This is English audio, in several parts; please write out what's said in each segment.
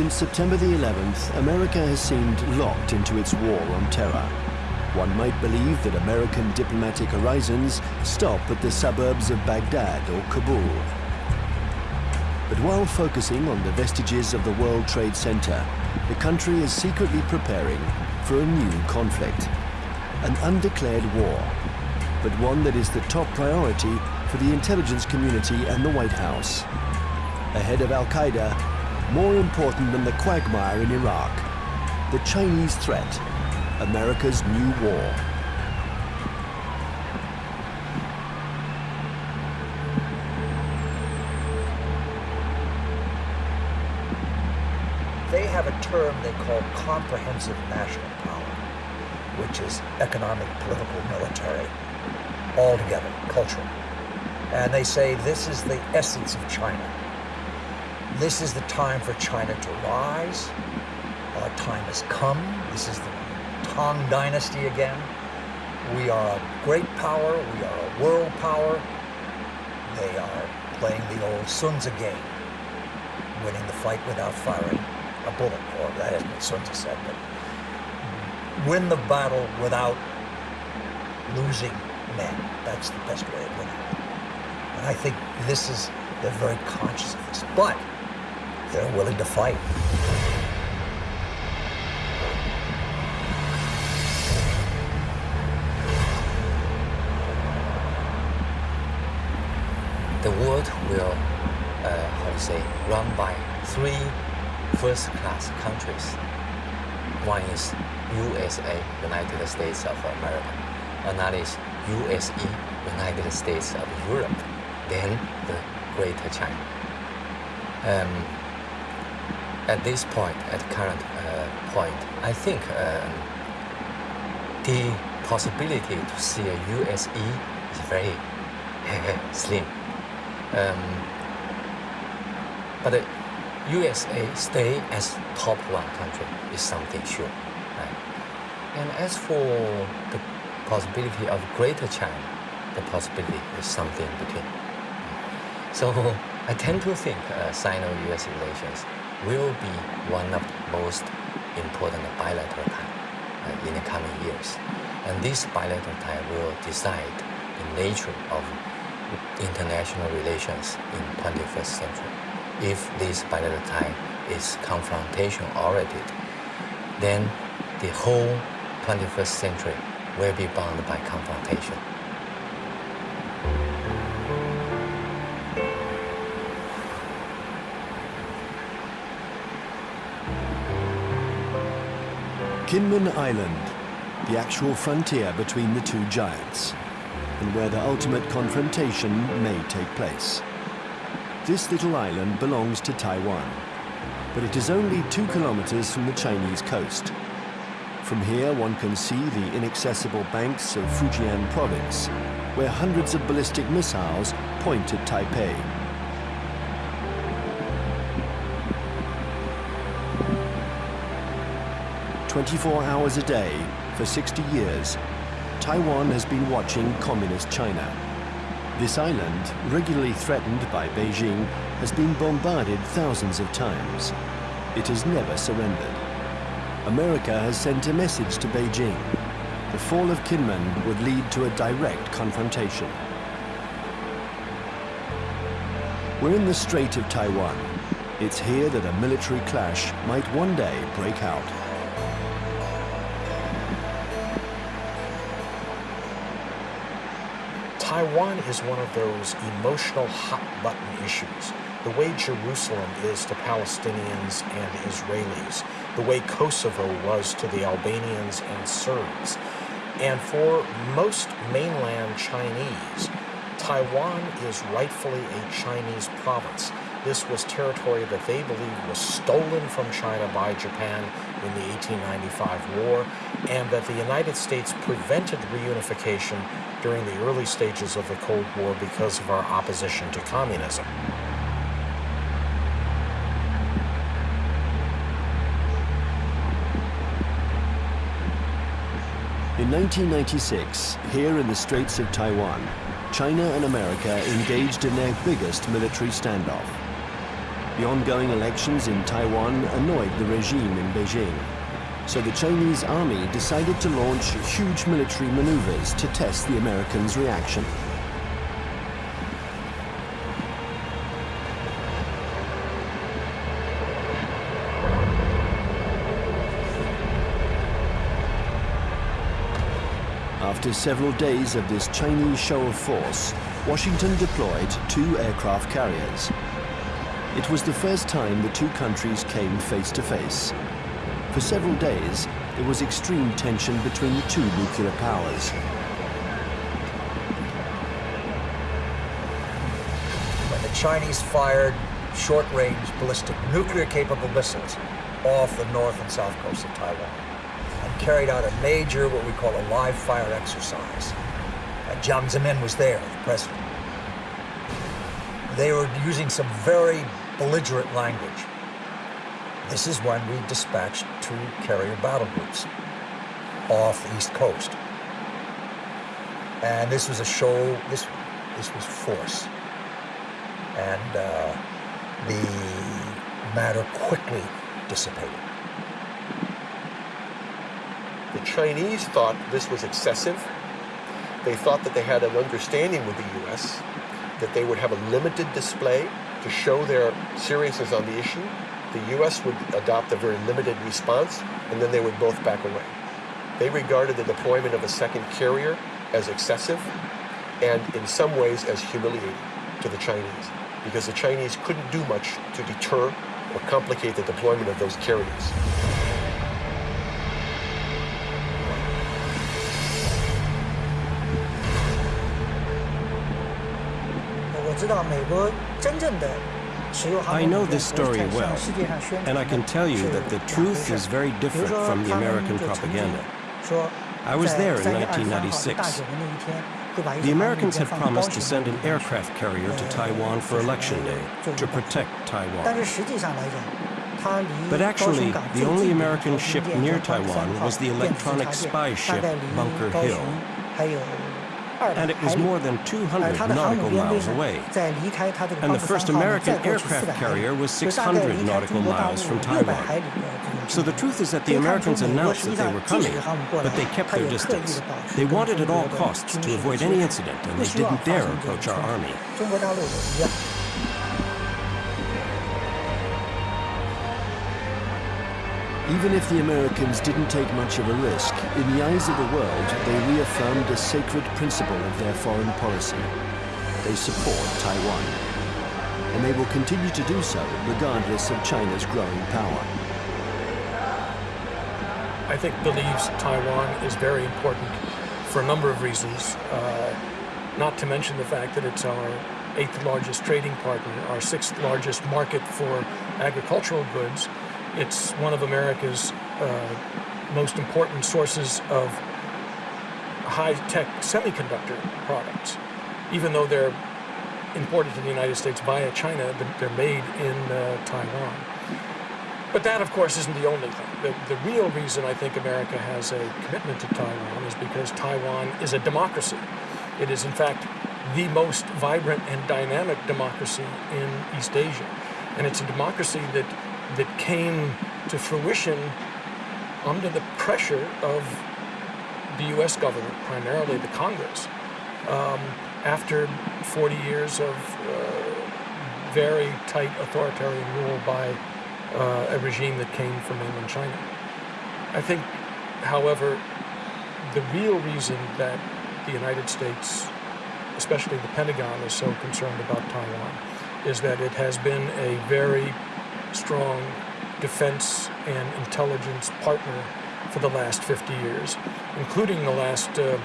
Since September the 11th, America has seemed locked into its war on terror. One might believe that American diplomatic horizons stop at the suburbs of Baghdad or Kabul. But while focusing on the vestiges of the World Trade Center, the country is secretly preparing for a new conflict, an undeclared war, but one that is the top priority for the intelligence community and the White House. Ahead of Al-Qaeda, more important than the quagmire in Iraq, the Chinese threat, America's new war. They have a term they call comprehensive national power, which is economic, political, military, all together, cultural. And they say this is the essence of China. This is the time for China to rise. Our time has come. This is the Tang Dynasty again. We are a great power. We are a world power. They are playing the old Sun Tzu game, winning the fight without firing a bullet, or that isn't what Sun Tzu said, but win the battle without losing men. That's the best way of winning. And I think this is, they're very conscious of this, but they're willing to fight. The world will, uh, how to say, run by three first-class countries. One is USA, United States of America. Another is USE, United States of Europe. Then the Greater China. Um, at this point, at current uh, point, I think um, the possibility to see a USE is very slim. Um, but the USA stay as top one country is something sure. And as for the possibility of Greater China, the possibility is something between. So I tend to think uh, Sino-US relations will be one of the most important bilateral ties uh, in the coming years. And this bilateral tie will decide the nature of international relations in 21st century. If this bilateral tie is confrontation oriented, then the whole 21st century will be bound by confrontation. Kinmen Island, the actual frontier between the two giants, and where the ultimate confrontation may take place. This little island belongs to Taiwan, but it is only two kilometers from the Chinese coast. From here, one can see the inaccessible banks of Fujian province, where hundreds of ballistic missiles point at Taipei. Twenty-four hours a day for 60 years, Taiwan has been watching Communist China. This island, regularly threatened by Beijing, has been bombarded thousands of times. It has never surrendered. America has sent a message to Beijing. The fall of Kinmen would lead to a direct confrontation. We're in the Strait of Taiwan. It's here that a military clash might one day break out. Taiwan is one of those emotional hot button issues. The way Jerusalem is to Palestinians and Israelis, the way Kosovo was to the Albanians and Serbs. And for most mainland Chinese, Taiwan is rightfully a Chinese province. This was territory that they believe was stolen from China by Japan in the 1895 war, and that the United States prevented reunification during the early stages of the Cold War because of our opposition to communism. In 1996, here in the Straits of Taiwan, China and America engaged in their biggest military standoff. The ongoing elections in Taiwan annoyed the regime in Beijing. So the Chinese army decided to launch huge military maneuvers to test the Americans' reaction. After several days of this Chinese show of force, Washington deployed two aircraft carriers. It was the first time the two countries came face to face. For several days, there was extreme tension between the two nuclear powers. When the Chinese fired short-range ballistic nuclear-capable missiles off the north and south coast of Taiwan and carried out a major, what we call a live fire exercise. Uh, Jiang Zemin was there, the president. They were using some very belligerent language. This is when we dispatched two carrier battle groups off the east coast. And this was a show, this, this was force. And uh, the matter quickly dissipated. The Chinese thought this was excessive. They thought that they had an understanding with the U.S. that they would have a limited display to show their seriousness on the issue. The U.S. would adopt a very limited response, and then they would both back away. They regarded the deployment of a second carrier as excessive and in some ways as humiliating to the Chinese because the Chinese couldn't do much to deter or complicate the deployment of those carriers. I know this story well, and I can tell you that the truth is very different from the American propaganda. I was there in 1996. The Americans had promised to send an aircraft carrier to Taiwan for Election Day to protect Taiwan. But actually, the only American ship near Taiwan was the electronic spy ship Bunker Hill and it was more than uh, 200 nautical miles away. And the first American aircraft carrier was 600 nautical miles from Taiwan. So the truth is that the Americans announced that they were coming, but they kept their distance. They wanted at all costs to avoid any incident, and they didn't dare approach our army. Even if the Americans didn't take much of a risk, in the eyes of the world, they reaffirmed a sacred principle of their foreign policy. They support Taiwan. And they will continue to do so regardless of China's growing power. I think believes Taiwan is very important for a number of reasons, uh, not to mention the fact that it's our eighth largest trading partner, our sixth largest market for agricultural goods. It's one of America's uh, most important sources of high-tech semiconductor products. Even though they're imported to the United States via China, they're made in uh, Taiwan. But that, of course, isn't the only thing. The, the real reason I think America has a commitment to Taiwan is because Taiwan is a democracy. It is, in fact, the most vibrant and dynamic democracy in East Asia. And it's a democracy that, that came to fruition under the pressure of the U.S. government, primarily the Congress, um, after 40 years of uh, very tight authoritarian rule by uh, a regime that came from mainland China. I think, however, the real reason that the United States, especially the Pentagon, is so concerned about Taiwan is that it has been a very strong defense and intelligence partner for the last 50 years, including the last uh,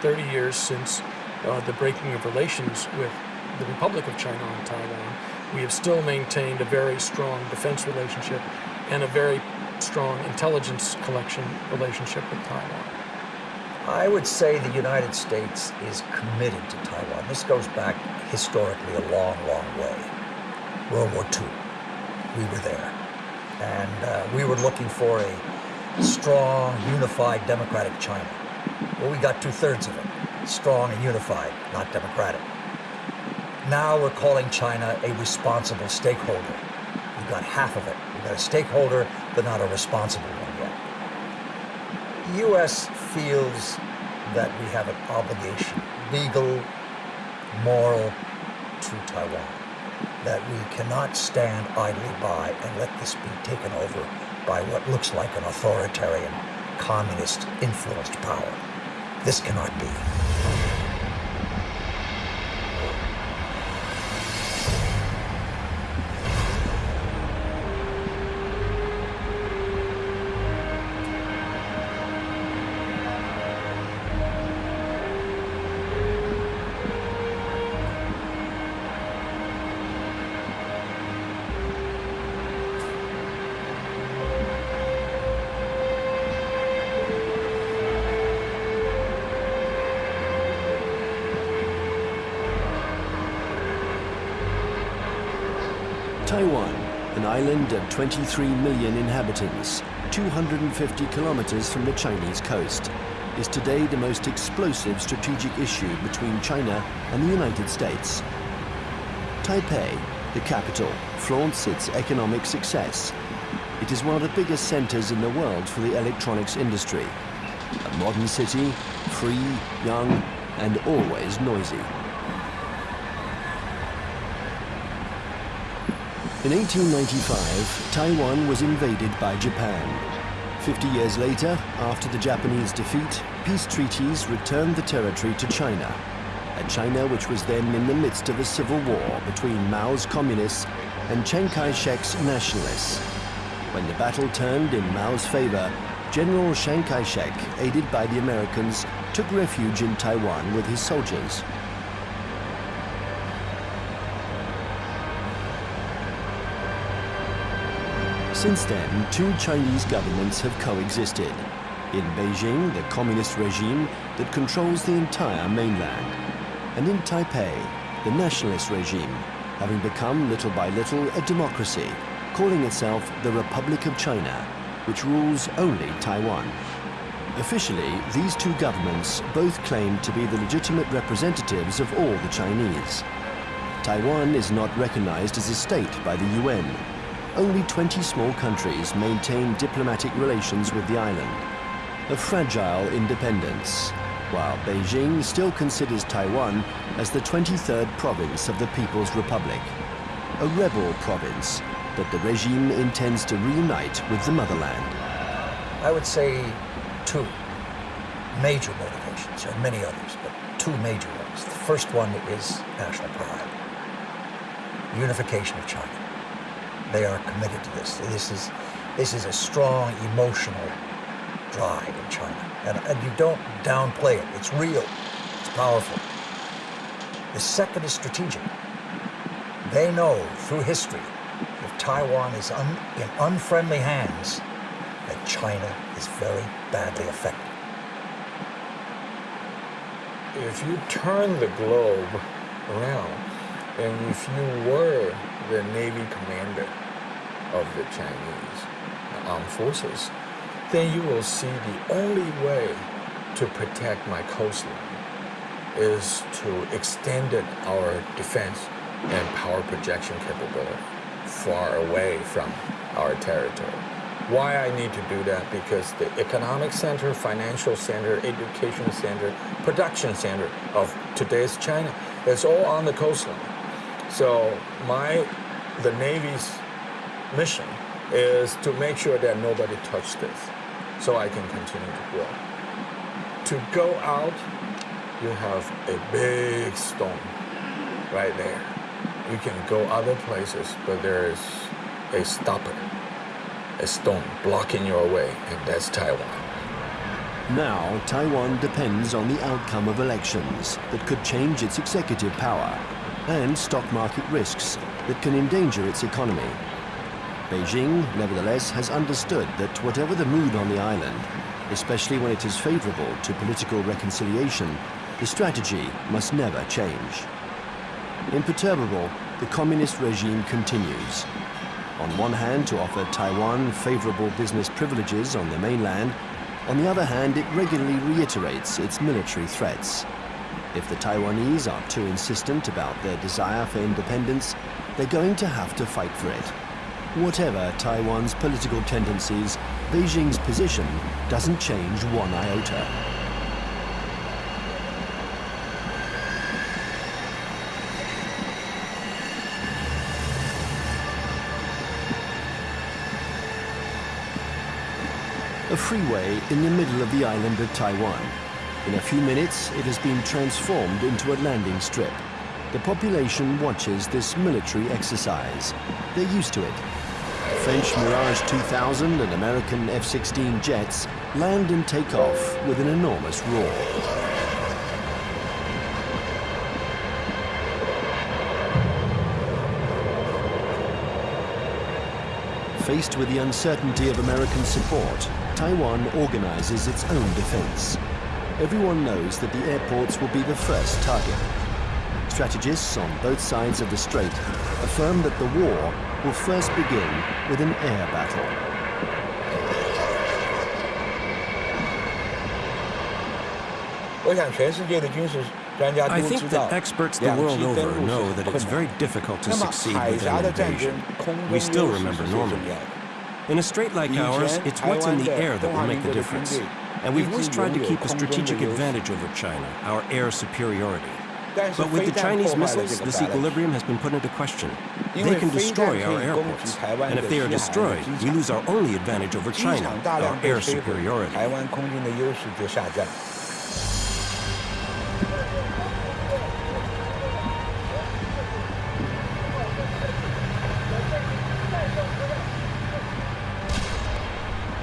30 years since uh, the breaking of relations with the Republic of China on Taiwan. We have still maintained a very strong defense relationship and a very strong intelligence collection relationship with Taiwan. I would say the United States is committed to Taiwan. This goes back historically a long, long way. World War II, we were there. And uh, we were looking for a strong, unified, democratic China. Well, we got two thirds of it strong and unified, not democratic. Now we're calling China a responsible stakeholder. We've got half of it. We've got a stakeholder, but not a responsible one yet. The U.S. feels that we have an obligation, legal, moral, to Taiwan. That we cannot stand idly by and let this be taken over by what looks like an authoritarian, communist influenced power. This cannot be. Island of 23 million inhabitants, 250 kilometers from the Chinese coast, is today the most explosive strategic issue between China and the United States. Taipei, the capital, flaunts its economic success. It is one of the biggest centers in the world for the electronics industry. A modern city, free, young, and always noisy. In 1895, Taiwan was invaded by Japan. Fifty years later, after the Japanese defeat, peace treaties returned the territory to China. A China which was then in the midst of a civil war between Mao's communists and Chiang Kai-shek's nationalists. When the battle turned in Mao's favor, General Chiang Kai-shek, aided by the Americans, took refuge in Taiwan with his soldiers. Since then, two Chinese governments have coexisted. In Beijing, the communist regime that controls the entire mainland. And in Taipei, the nationalist regime, having become little by little a democracy, calling itself the Republic of China, which rules only Taiwan. Officially, these two governments both claim to be the legitimate representatives of all the Chinese. Taiwan is not recognized as a state by the UN, only 20 small countries maintain diplomatic relations with the island. A fragile independence, while Beijing still considers Taiwan as the 23rd province of the People's Republic. A rebel province that the regime intends to reunite with the motherland. I would say two major motivations, there are many others, but two major ones. The first one is national pride, unification of China. They are committed to this. This is, this is a strong emotional drive in China. And, and you don't downplay it. It's real. It's powerful. The second is strategic. They know through history if Taiwan is un, in unfriendly hands, that China is very badly affected. If you turn the globe around, and if you were the Navy commander of the Chinese armed forces, then you will see the only way to protect my coastline is to extend our defense and power projection capability far away from our territory. Why I need to do that? Because the economic center, financial center, education center, production center of today's China is all on the coastline. So my, the Navy's mission is to make sure that nobody touched this so I can continue to grow. To go out, you have a big stone right there. You can go other places, but there is a stopper, a stone blocking your way, and that's Taiwan. Now, Taiwan depends on the outcome of elections that could change its executive power and stock market risks that can endanger its economy. Beijing, nevertheless, has understood that whatever the mood on the island, especially when it is favorable to political reconciliation, the strategy must never change. Imperturbable, the communist regime continues. On one hand, to offer Taiwan favorable business privileges on the mainland, on the other hand, it regularly reiterates its military threats. If the Taiwanese are too insistent about their desire for independence, they're going to have to fight for it. Whatever Taiwan's political tendencies, Beijing's position doesn't change one iota. A freeway in the middle of the island of Taiwan. In a few minutes, it has been transformed into a landing strip. The population watches this military exercise. They're used to it. French Mirage 2000 and American F-16 jets land and take off with an enormous roar. Faced with the uncertainty of American support, Taiwan organizes its own defense. Everyone knows that the airports will be the first target. Strategists on both sides of the strait affirm that the war will first begin with an air battle. I think that experts the world over know that it's very difficult to succeed with an invasion. We still remember Normandy. In a strait like ours, it's what's in the air that will make the difference. And we've always tried to keep a strategic advantage over China, our air superiority. But with the Chinese missiles, this equilibrium has been put into question. They can destroy our airports. And if they are destroyed, we lose our only advantage over China, our air superiority.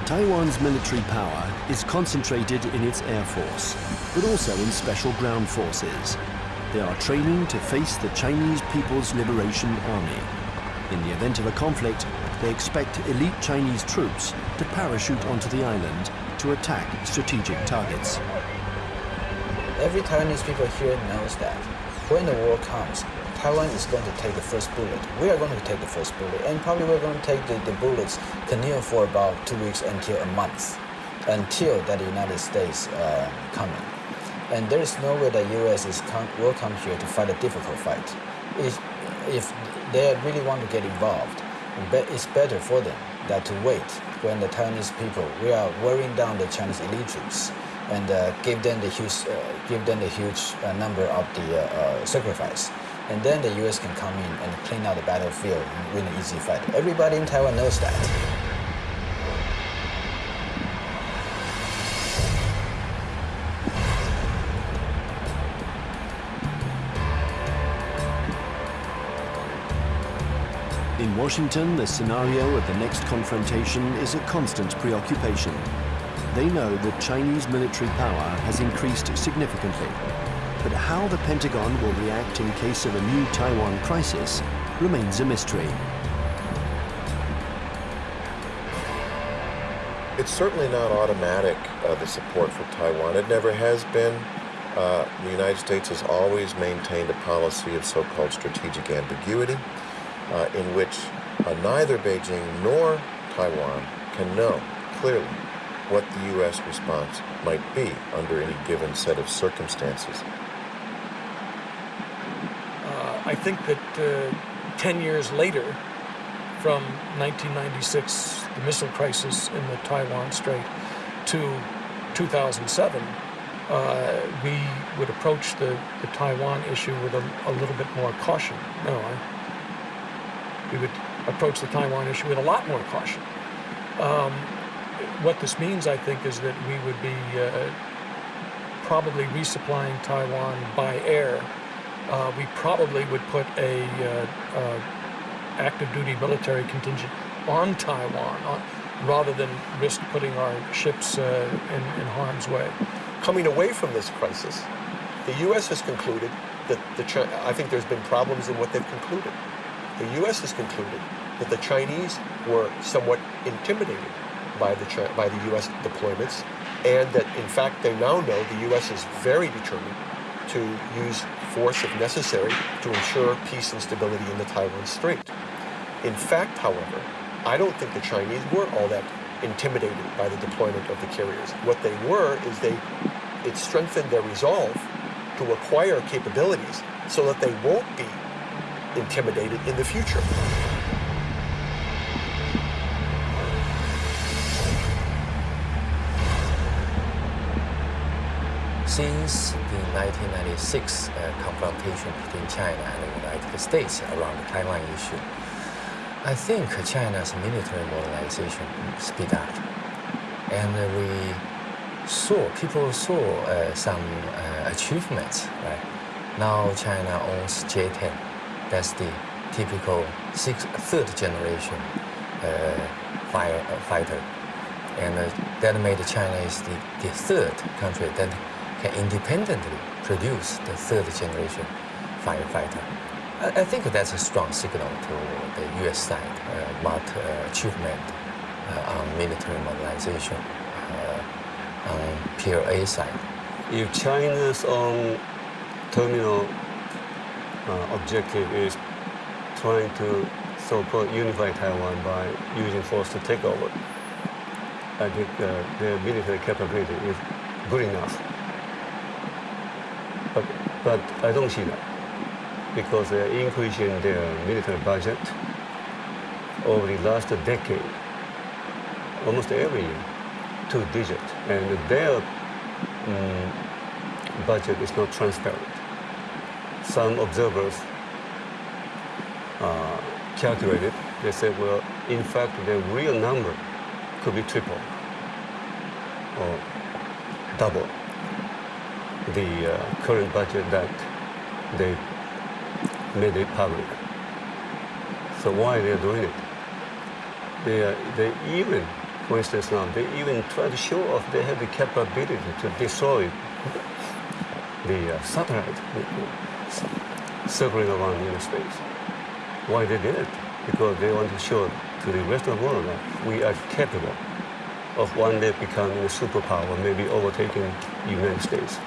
Taiwan's military power is concentrated in its air force, but also in special ground forces. They are training to face the Chinese People's Liberation Army. In the event of a conflict, they expect elite Chinese troops to parachute onto the island to attack strategic targets. Every Taiwanese people here knows that when the war comes, Taiwan is going to take the first bullet. We are going to take the first bullet, and probably we're going to take the, the bullets continue for about two weeks until a month, until that the United States uh, coming. And there is no way the U.S. is come, will come here to fight a difficult fight. If, if they really want to get involved, it's better for them that to wait when the Taiwanese people we are wearing down the Chinese troops and uh, give them the huge, uh, give them the huge uh, number of the uh, uh, sacrifice and then the US can come in and clean out the battlefield and win an easy fight. Everybody in Taiwan knows that. Washington, the scenario of the next confrontation is a constant preoccupation. They know that Chinese military power has increased significantly but how the Pentagon will react in case of a new Taiwan crisis remains a mystery. It's certainly not automatic, uh, the support for Taiwan. It never has been. Uh, the United States has always maintained a policy of so-called strategic ambiguity, uh, in which uh, neither Beijing nor Taiwan can know clearly what the U.S. response might be under any given set of circumstances. I think that uh, 10 years later, from 1996, the missile crisis in the Taiwan Strait, to 2007, uh, we would approach the, the Taiwan issue with a, a, little bit more caution. No, I, we would approach the Taiwan issue with a lot more caution. Um, what this means, I think, is that we would be uh, probably resupplying Taiwan by air uh, we probably would put a uh, uh, active duty military contingent on Taiwan on, rather than risk putting our ships uh, in, in, harm's way. Coming away from this crisis, the U.S. has concluded that the Ch I think there's been problems in what they've concluded. The U.S. has concluded that the Chinese were somewhat intimidated by the by the U.S. deployments, and that in fact they now know the U.S. is very determined to use force if necessary to ensure peace and stability in the Taiwan Strait. In fact, however, I don't think the Chinese were all that intimidated by the deployment of the carriers. What they were is they it strengthened their resolve to acquire capabilities so that they won't be intimidated in the future. Since the 1996 uh, confrontation between China and the United States around the Taiwan issue, I think China's military modernization speed up. And uh, we saw, people saw uh, some uh, achievements, right? Now China owns J-10. That's the typical sixth, third generation uh, fire, uh. And that made China is the, the third country that can independently produce the third generation firefighter. I, I think that's a strong signal to the U.S. side uh, what uh, achievement uh, on military modernization uh, on PLA side. If China's own terminal uh, objective is trying to so-called unify Taiwan by using force to take over, I think uh, their military capability is good enough but, but I don't see that because they're increasing their military budget over the last decade, almost every year, two digit. And their um, budget is not transparent. Some observers uh, calculated, they said, well, in fact, the real number could be triple or double the uh, current budget that they made it public. So why they're doing it? They, are, they even, for instance now, they even try to show off they have the capability to destroy the uh, satellite circling around in space. Why they did it? Because they want to show to the rest of the world that we are capable of one day becoming a superpower, maybe overtaking the United States.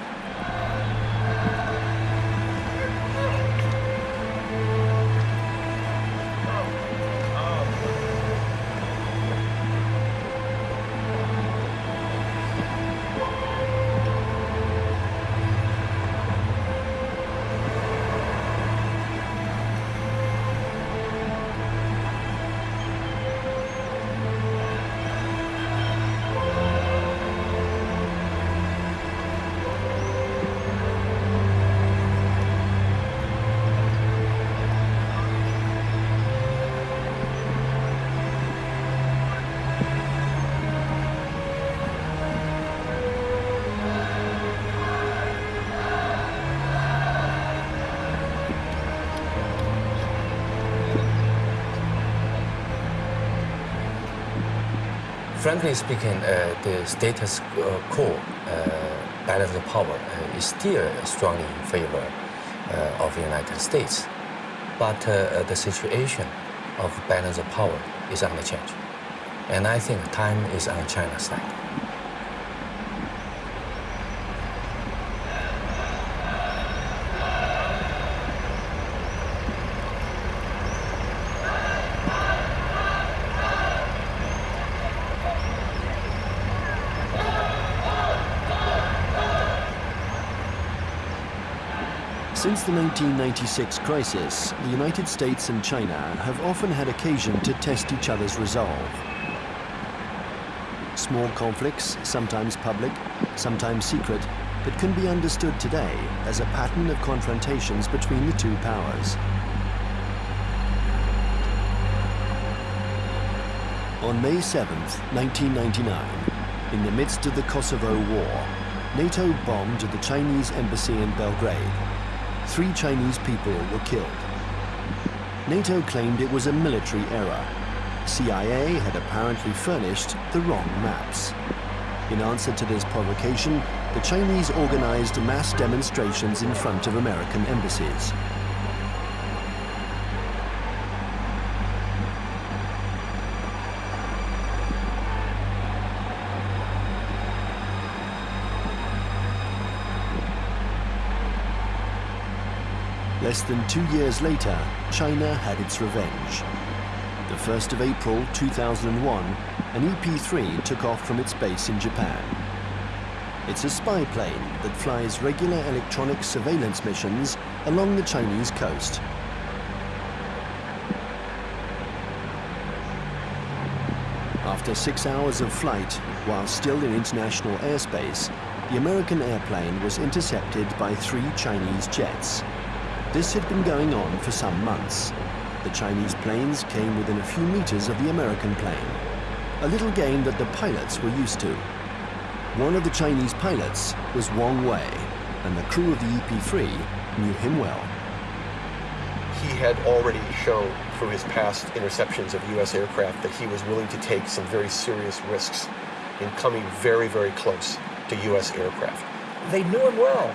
Frankly speaking, uh, the status uh, quo uh, balance of power is still strongly in favor of the United States. But the situation of balance of power is on the change. And I think time is on China's side. Since the 1996 crisis, the United States and China have often had occasion to test each other's resolve. Small conflicts, sometimes public, sometimes secret, that can be understood today as a pattern of confrontations between the two powers. On May 7, 1999, in the midst of the Kosovo War, NATO bombed the Chinese embassy in Belgrade three Chinese people were killed. NATO claimed it was a military error. CIA had apparently furnished the wrong maps. In answer to this provocation, the Chinese organized mass demonstrations in front of American embassies. Less than two years later, China had its revenge. The 1st of April 2001, an EP-3 took off from its base in Japan. It's a spy plane that flies regular electronic surveillance missions along the Chinese coast. After six hours of flight, while still in international airspace, the American airplane was intercepted by three Chinese jets. This had been going on for some months. The Chinese planes came within a few meters of the American plane, a little game that the pilots were used to. One of the Chinese pilots was Wang Wei, and the crew of the EP-3 knew him well. He had already shown through his past interceptions of U.S. aircraft that he was willing to take some very serious risks in coming very, very close to U.S. aircraft. They knew him well.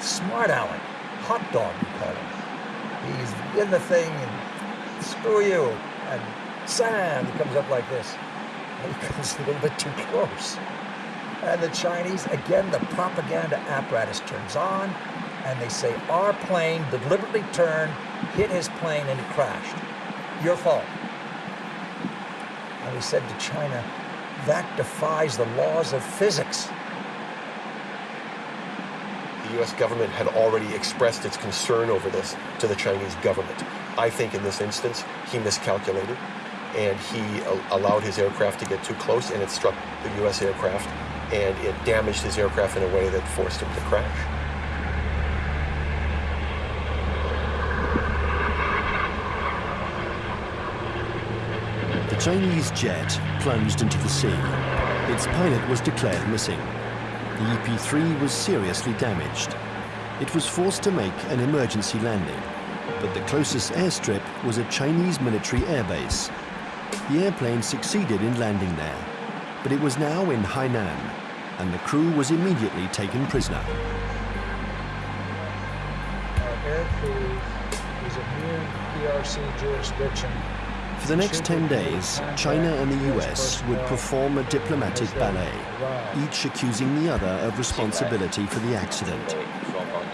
Smart Aleck. Hot dog, we call him. He's in the thing and screw you. And Sam, comes up like this. And he comes a little bit too close. And the Chinese, again, the propaganda apparatus turns on, and they say, our plane deliberately turned, hit his plane, and it crashed. Your fault. And we said to China, that defies the laws of physics. The U.S. government had already expressed its concern over this to the Chinese government. I think in this instance, he miscalculated, and he allowed his aircraft to get too close, and it struck the U.S. aircraft, and it damaged his aircraft in a way that forced him to crash. The Chinese jet plunged into the sea. Its pilot was declared missing. The EP-3 was seriously damaged. It was forced to make an emergency landing, but the closest airstrip was a Chinese military airbase. The airplane succeeded in landing there, but it was now in Hainan, and the crew was immediately taken prisoner. Our aircrew is immune PRC jurisdiction for the next 10 days, China and the US would perform a diplomatic ballet, each accusing the other of responsibility for the accident.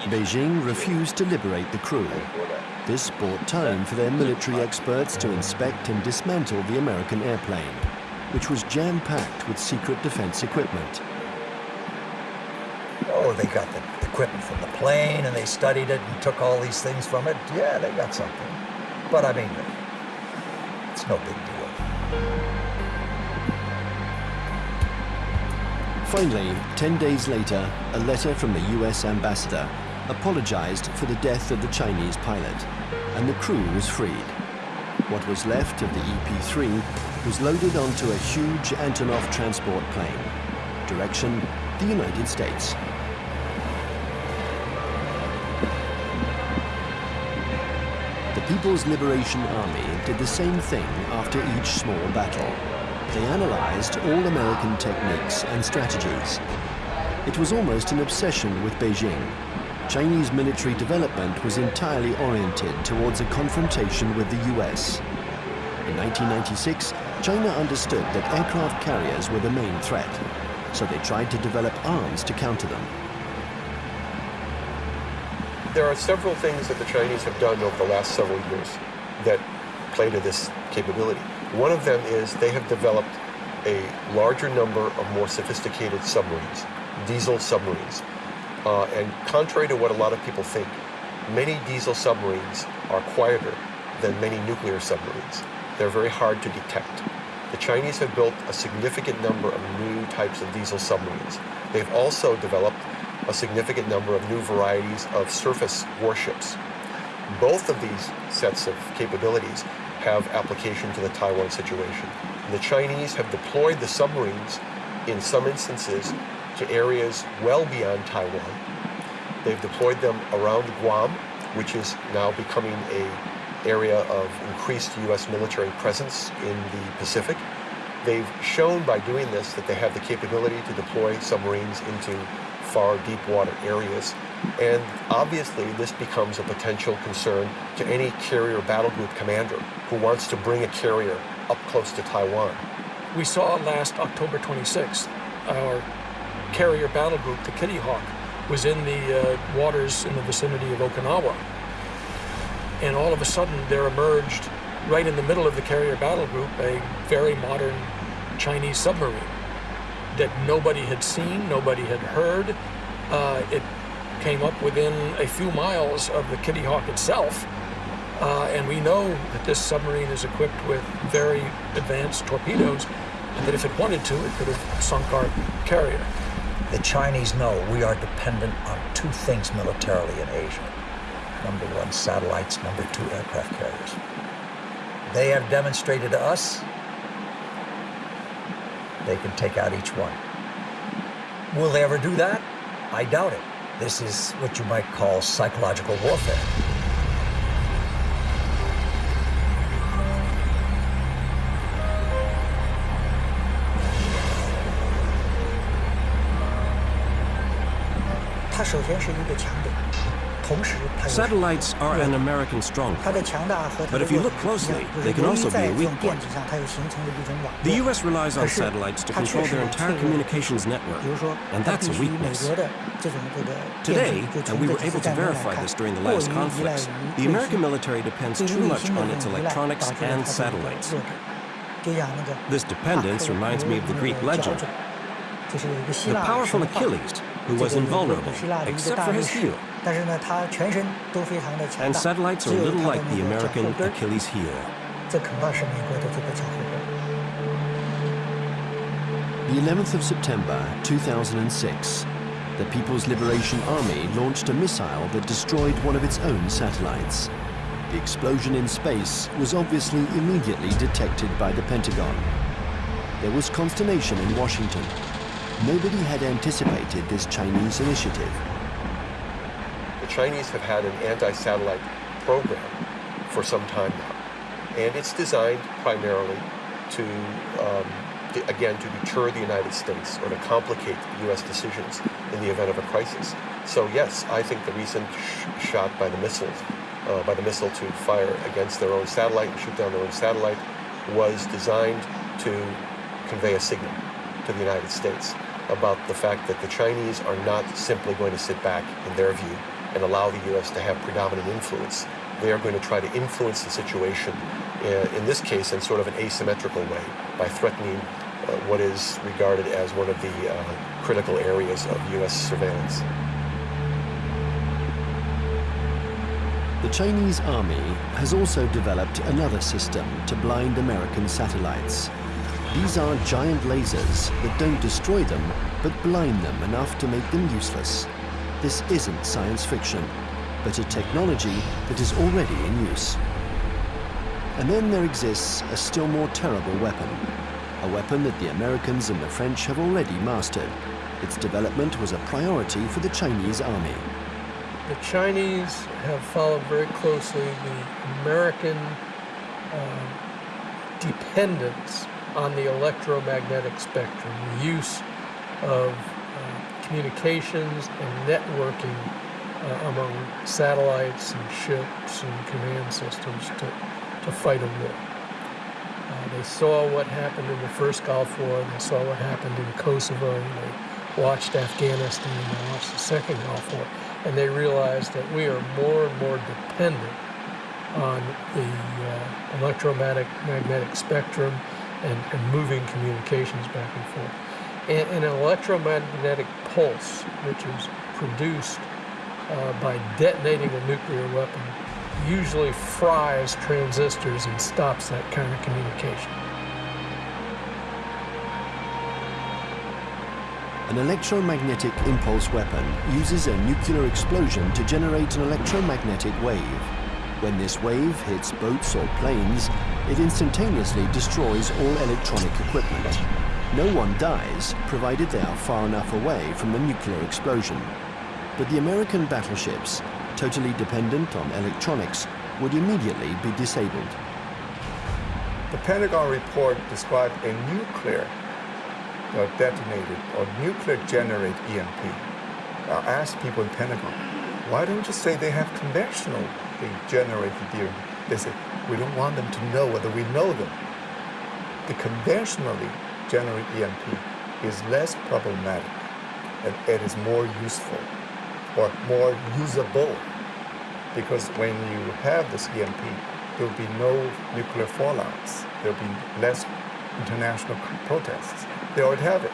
Beijing refused to liberate the crew. This bought time for their military experts to inspect and dismantle the American airplane, which was jam-packed with secret defense equipment. Oh, they got the equipment from the plane and they studied it and took all these things from it. Yeah, they got something. But I mean, no big deal. Finally, 10 days later, a letter from the US ambassador apologized for the death of the Chinese pilot, and the crew was freed. What was left of the EP-3 was loaded onto a huge Antonov transport plane. Direction, the United States. People's Liberation Army did the same thing after each small battle. They analyzed all American techniques and strategies. It was almost an obsession with Beijing. Chinese military development was entirely oriented towards a confrontation with the US. In 1996, China understood that aircraft carriers were the main threat, so they tried to develop arms to counter them there are several things that the Chinese have done over the last several years that play to this capability. One of them is they have developed a larger number of more sophisticated submarines, diesel submarines. Uh, and contrary to what a lot of people think, many diesel submarines are quieter than many nuclear submarines. They're very hard to detect. The Chinese have built a significant number of new types of diesel submarines. They've also developed a significant number of new varieties of surface warships. Both of these sets of capabilities have application to the Taiwan situation. The Chinese have deployed the submarines in some instances to areas well beyond Taiwan. They've deployed them around Guam, which is now becoming a area of increased U.S. military presence in the Pacific. They've shown by doing this that they have the capability to deploy submarines into far deep water areas. And obviously, this becomes a potential concern to any carrier battle group commander who wants to bring a carrier up close to Taiwan. We saw last October 26th, our carrier battle group, the Kitty Hawk, was in the uh, waters in the vicinity of Okinawa. And all of a sudden, there emerged, right in the middle of the carrier battle group, a very modern Chinese submarine that nobody had seen, nobody had heard. Uh, it came up within a few miles of the Kitty Hawk itself. Uh, and we know that this submarine is equipped with very advanced torpedoes, and that if it wanted to, it could have sunk our carrier. The Chinese know we are dependent on two things militarily in Asia. Number one, satellites. Number two, aircraft carriers. They have demonstrated to us they can take out each one. Will they ever do that? I doubt it. This is what you might call psychological warfare. Satellites are an American stronghold. But if you look closely, they can also be a weak point. The U.S. relies on satellites to control their entire communications network, and that's a weakness. Today, and we were able to verify this during the last conflicts, the American military depends too much on its electronics and satellites. This dependence reminds me of the Greek legend. The powerful Achilles, who was invulnerable, except for his heel. And satellites are a little like the American Achilles heel. The 11th of September 2006, the People's Liberation Army launched a missile that destroyed one of its own satellites. The explosion in space was obviously immediately detected by the Pentagon. There was consternation in Washington Nobody had anticipated this Chinese initiative. The Chinese have had an anti-satellite program for some time now, and it's designed primarily to, um, to, again, to deter the United States or to complicate U.S. decisions in the event of a crisis. So yes, I think the recent sh shot by the missiles, uh, by the missile to fire against their own satellite and shoot down their own satellite, was designed to convey a signal to the United States about the fact that the Chinese are not simply going to sit back, in their view, and allow the U.S. to have predominant influence. They are going to try to influence the situation, uh, in this case, in sort of an asymmetrical way, by threatening uh, what is regarded as one of the uh, critical areas of U.S. surveillance. The Chinese army has also developed another system to blind American satellites. These are giant lasers that don't destroy them, but blind them enough to make them useless. This isn't science fiction, but a technology that is already in use. And then there exists a still more terrible weapon, a weapon that the Americans and the French have already mastered. Its development was a priority for the Chinese army. The Chinese have followed very closely the American uh, dependence on the electromagnetic spectrum, the use of uh, communications and networking uh, among satellites and ships and command systems to, to fight a war. Uh, they saw what happened in the first Gulf War, they saw what happened in Kosovo, they watched Afghanistan, and they watched the second Gulf War, and they realized that we are more and more dependent on the uh, electromagnetic spectrum and, and moving communications back and forth. And, an electromagnetic pulse, which is produced uh, by detonating a nuclear weapon, usually fries transistors and stops that kind of communication. An electromagnetic impulse weapon uses a nuclear explosion to generate an electromagnetic wave. When this wave hits boats or planes, it instantaneously destroys all electronic equipment. No one dies, provided they are far enough away from the nuclear explosion. But the American battleships, totally dependent on electronics, would immediately be disabled. The Pentagon report described a nuclear uh, detonated or nuclear generated EMP. I asked people in Pentagon, why don't you say they have conventional generated EMP? They said, we don't want them to know whether we know them. The conventionally generated EMP is less problematic and it is more useful or more usable because when you have this EMP, there will be no nuclear fallouts. There will be less international protests. They already have it.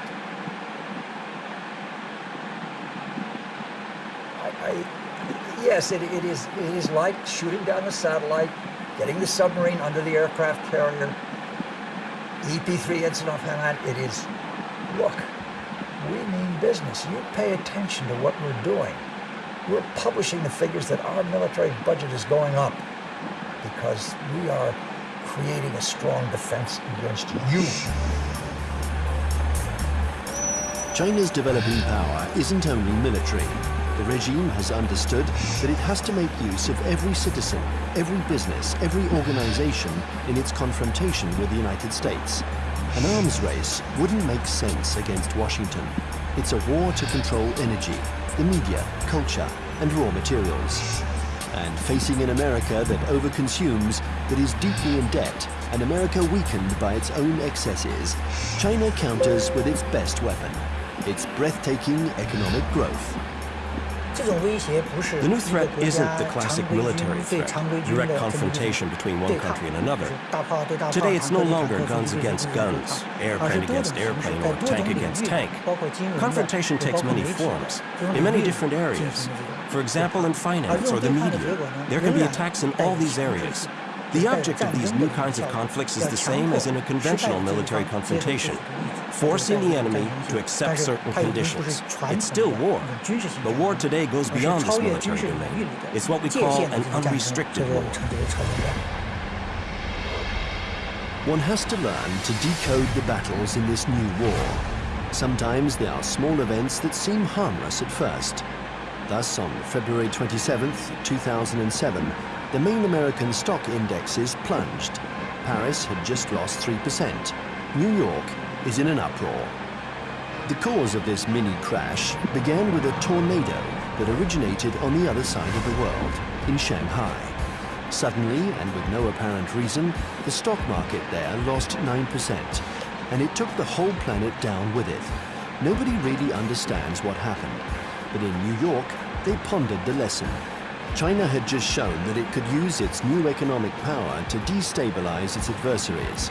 Yes, it, it is. It is like shooting down the satellite, getting the submarine under the aircraft carrier. EP3 Ensign Hand. It is. Look, we mean business. You pay attention to what we're doing. We're publishing the figures that our military budget is going up because we are creating a strong defense against you. China's developing power isn't only military. The regime has understood that it has to make use of every citizen, every business, every organization in its confrontation with the United States. An arms race wouldn't make sense against Washington. It's a war to control energy, the media, culture, and raw materials. And facing an America that overconsumes, that is deeply in debt, an America weakened by its own excesses, China counters with its best weapon, its breathtaking economic growth. The new threat isn't the classic military threat, direct confrontation between one country and another. Today it's no longer guns against guns, airplane against airplane, or tank against tank. Confrontation takes many forms, in many different areas. For example, in finance or the media, there can be attacks in all these areas. The object of these new kinds of conflicts is the same as in a conventional military confrontation, forcing the enemy to accept certain conditions. It's still war, but war today goes beyond this military domain. It's what we call an unrestricted war. One has to learn to decode the battles in this new war. Sometimes they are small events that seem harmless at first. Thus, on February 27, 2007, the main American stock indexes plunged. Paris had just lost 3%. New York is in an uproar. The cause of this mini crash began with a tornado that originated on the other side of the world, in Shanghai. Suddenly, and with no apparent reason, the stock market there lost 9%, and it took the whole planet down with it. Nobody really understands what happened, but in New York, they pondered the lesson China had just shown that it could use its new economic power to destabilize its adversaries,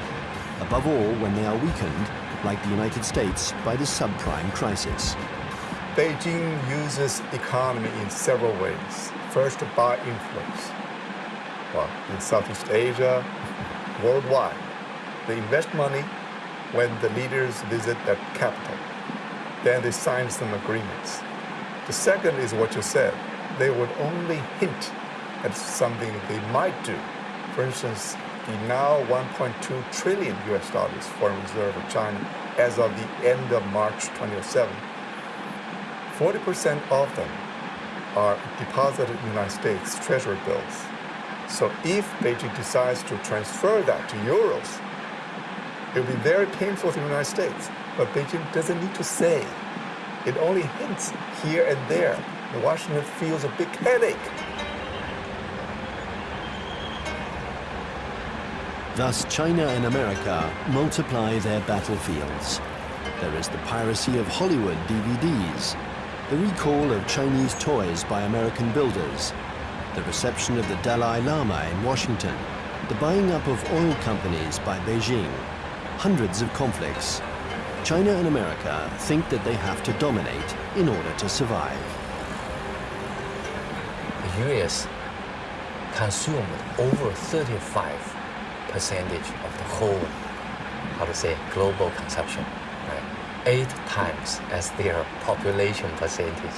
above all when they are weakened, like the United States, by the subprime crisis. Beijing uses economy in several ways. First, by influence. Well, in Southeast Asia, worldwide, they invest money when the leaders visit the capital. Then they sign some agreements. The second is what you said, they would only hint at something they might do. For instance, the now 1.2 trillion US dollars foreign reserve of China as of the end of March 2007, 40% of them are deposited in the United States treasury bills. So if Beijing decides to transfer that to euros, it will be very painful for the United States. But Beijing doesn't need to say. It only hints here and there Washington feels a big headache. Thus, China and America multiply their battlefields. There is the piracy of Hollywood DVDs, the recall of Chinese toys by American builders, the reception of the Dalai Lama in Washington, the buying up of oil companies by Beijing, hundreds of conflicts. China and America think that they have to dominate in order to survive. US consumed over 35 percentage of the whole, how to say, global consumption, right? Eight times as their population percentage.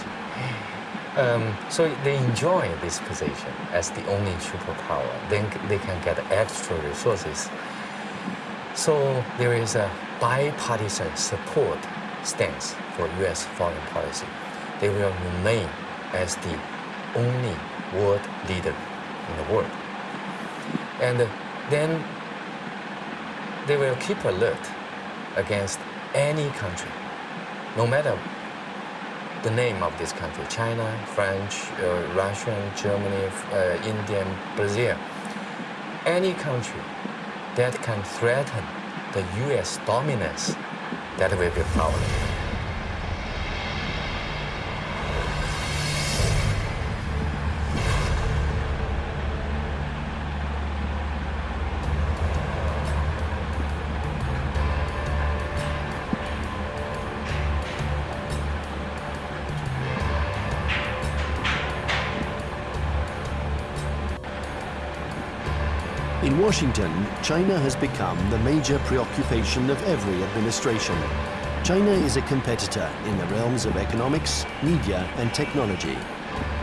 Um, so they enjoy this position as the only superpower. Then they can get extra resources. So there is a bipartisan support stance for U.S. foreign policy. They will remain as the only world leader in the world. And then they will keep alert against any country, no matter the name of this country, China, French, uh, Russian, Germany, uh, Indian, Brazil, any country that can threaten the US dominance, that will be powerless. In Washington, China has become the major preoccupation of every administration. China is a competitor in the realms of economics, media and technology.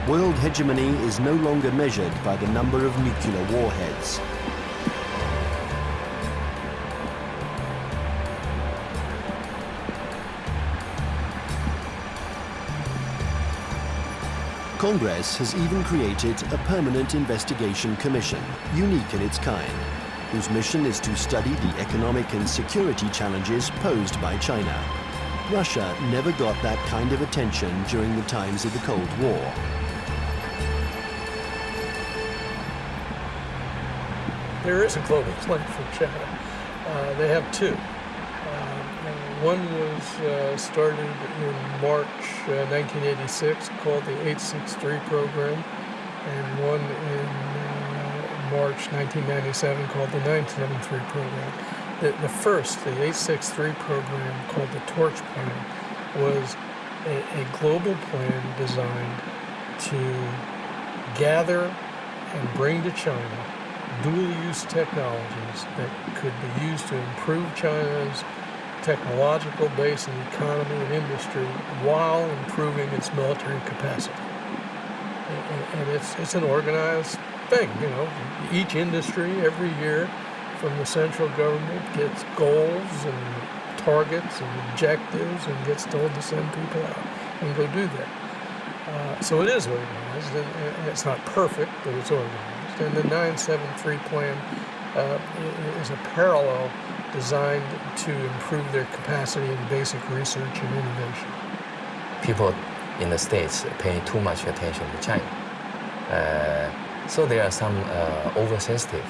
World hegemony is no longer measured by the number of nuclear warheads. Congress has even created a permanent investigation commission, unique in its kind, whose mission is to study the economic and security challenges posed by China. Russia never got that kind of attention during the times of the Cold War. There is a global plan for China. Uh, they have two. One was uh, started in March uh, 1986 called the 863 program, and one in uh, March 1997 called the 973 program. The, the first, the 863 program called the Torch Plan, was a, a global plan designed to gather and bring to China dual-use technologies that could be used to improve China's technological base and economy and industry while improving its military capacity. And it's, it's an organized thing, you know. Each industry every year from the central government gets goals and targets and objectives and gets told to send people out and go do that. Uh, so it is organized, and, and, it's not perfect, but it's organized. And the 973 plan uh, is a parallel designed to improve their capacity in basic research and innovation. People in the States pay too much attention to China. Uh, so there are some uh, oversensitive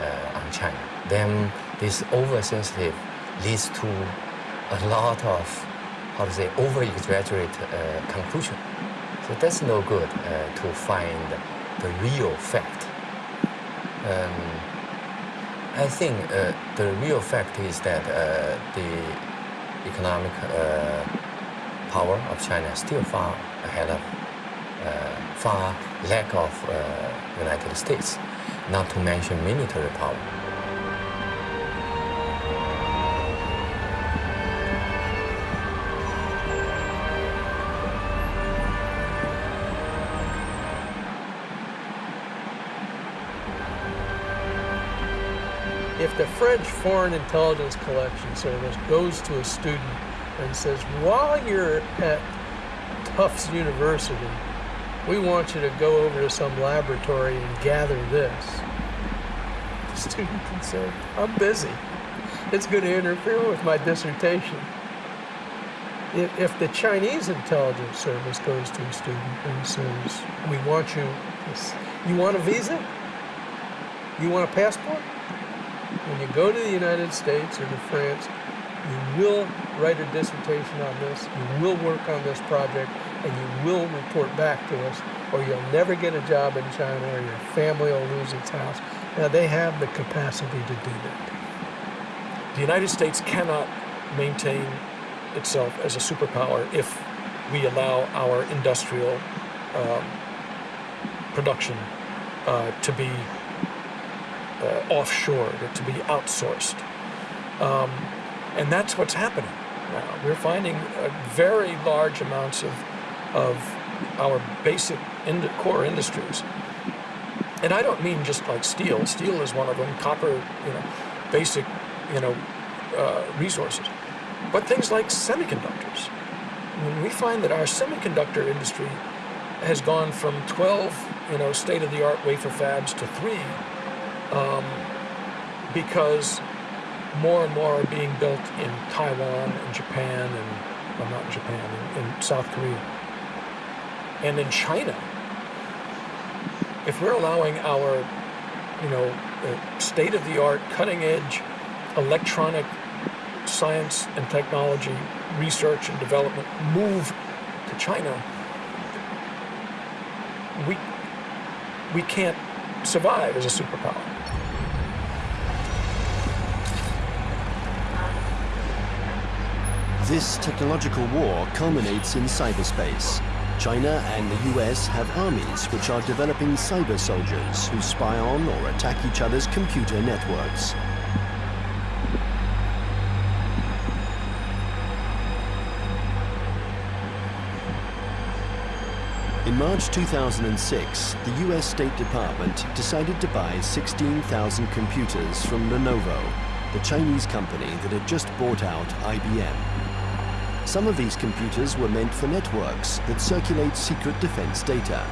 uh, on China. Then this oversensitive leads to a lot of, how to say, over-exaggerate uh, conclusion. So that's no good uh, to find the real fact. Um, I think uh, the real fact is that uh, the economic uh, power of China is still far ahead of, uh, far lack of uh, United States, not to mention military power. If the French Foreign Intelligence Collection Service goes to a student and says, while you're at Tufts University, we want you to go over to some laboratory and gather this, the student can say, I'm busy. It's going to interfere with my dissertation. If the Chinese intelligence service goes to a student and says, we want you, you want a visa? You want a passport? When you go to the United States or to France, you will write a dissertation on this, you will work on this project, and you will report back to us, or you'll never get a job in China, or your family will lose its house. Now, they have the capacity to do that. The United States cannot maintain itself as a superpower if we allow our industrial um, production uh, to be uh, offshored or to be outsourced. Um, and that's what's happening now. We're finding uh, very large amounts of, of our basic core industries. And I don't mean just like steel. Steel is one of them, copper, you know, basic, you know, uh, resources. But things like semiconductors. When we find that our semiconductor industry has gone from 12, you know, state-of-the-art wafer fabs to three um, because more and more are being built in Taiwan and Japan and, well, not in Japan, in, in South Korea. And in China, if we're allowing our, you know, uh, state-of-the-art, cutting-edge electronic science and technology research and development move to China, we, we can't survive as a superpower. This technological war culminates in cyberspace. China and the US have armies which are developing cyber soldiers who spy on or attack each other's computer networks. In March 2006, the US State Department decided to buy 16,000 computers from Lenovo, the Chinese company that had just bought out IBM. Some of these computers were meant for networks that circulate secret defense data.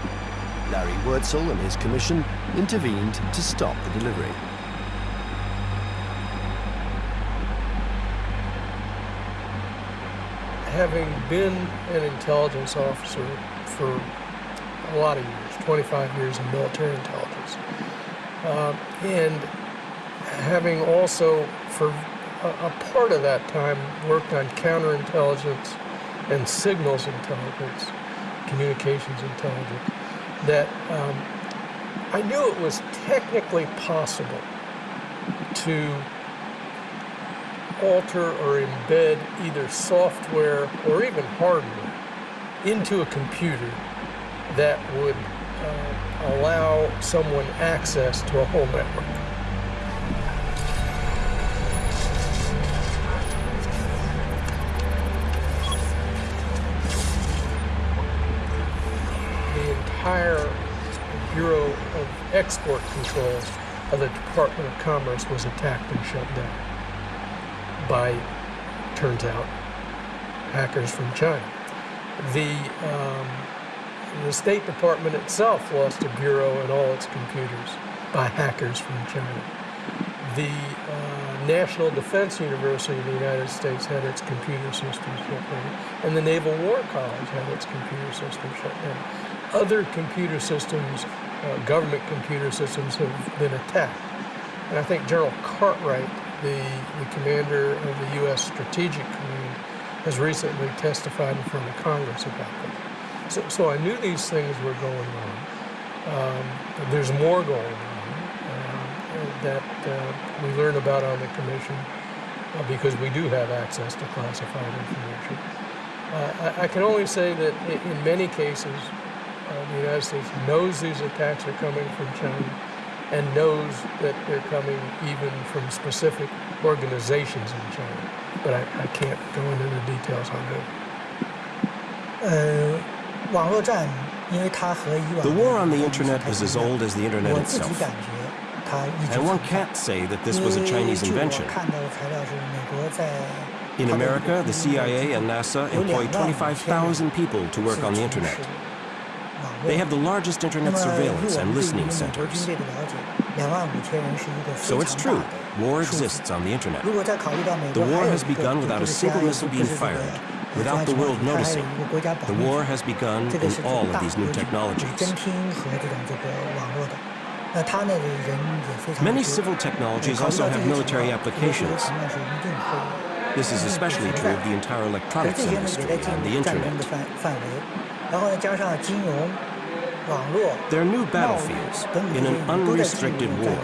Larry Wortzel and his commission intervened to stop the delivery. Having been an intelligence officer for a lot of years, 25 years in military intelligence. Uh, and having also, for a, part of that time, worked on counterintelligence and signals intelligence, communications intelligence, that um, I knew it was technically possible to alter or embed either software or even hardware into a computer that would uh, allow someone access to a whole network. Export controls of the Department of Commerce was attacked and shut down by, turns out, hackers from China. The um, the State Department itself lost a bureau and all its computers by hackers from China. The uh, National Defense University of the United States had its computer system shut down, and the Naval War College had its computer system shut down. Other computer systems, uh, government computer systems, have been attacked. And I think General Cartwright, the, the commander of the U.S. Strategic Command, has recently testified in front of Congress about this. So, so I knew these things were going on. Um, there's more going on uh, that uh, we learn about on the commission uh, because we do have access to classified information. Uh, I, I, can only say that in many cases, uh, the United States knows these attacks are coming from China and knows that they're coming even from specific organizations in China. But I, I can't go into the details on that. Uh, the war on the internet is as old as the internet itself. And one can't say that this was a Chinese invention. In America, the CIA and NASA employ 25,000 people to work on the internet. They have the largest internet surveillance and listening centers. So it's true, war exists on the internet. The war has begun without a single missile being fired, without the world noticing. The war has begun in all of these new technologies. Many civil technologies also have military applications. This is especially true of the entire electronics industry and the internet. They're new battlefields in an unrestricted war.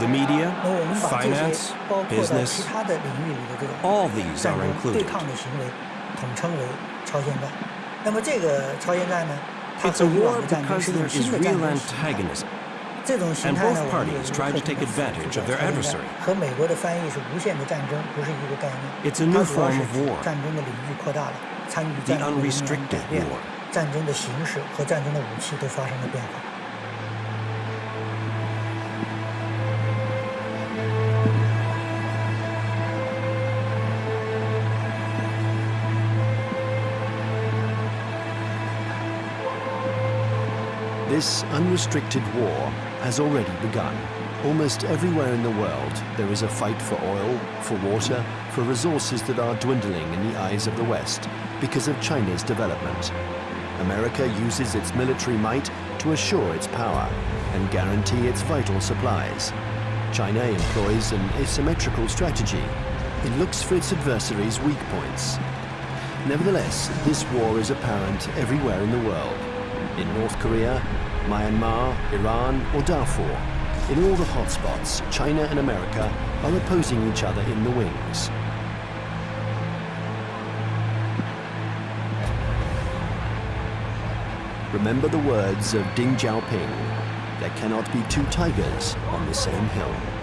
The media, finance, business, all these are included. It's a war because there is real antagonism. And both parties try to take advantage of their adversary. It's a new form of war, the unrestricted war. 战争的形式和战争的武器都发生了变化。This unrestricted war has already begun. Almost everywhere in the world, there is a fight for oil, for water, for resources that are dwindling in the eyes of the West because of China's development. America uses its military might to assure its power and guarantee its vital supplies. China employs an asymmetrical strategy. It looks for its adversaries' weak points. Nevertheless, this war is apparent everywhere in the world. In North Korea, Myanmar, Iran, or Darfur. In all the hotspots, China and America are opposing each other in the wings. Remember the words of Deng Xiaoping, there cannot be two tigers on the same hill.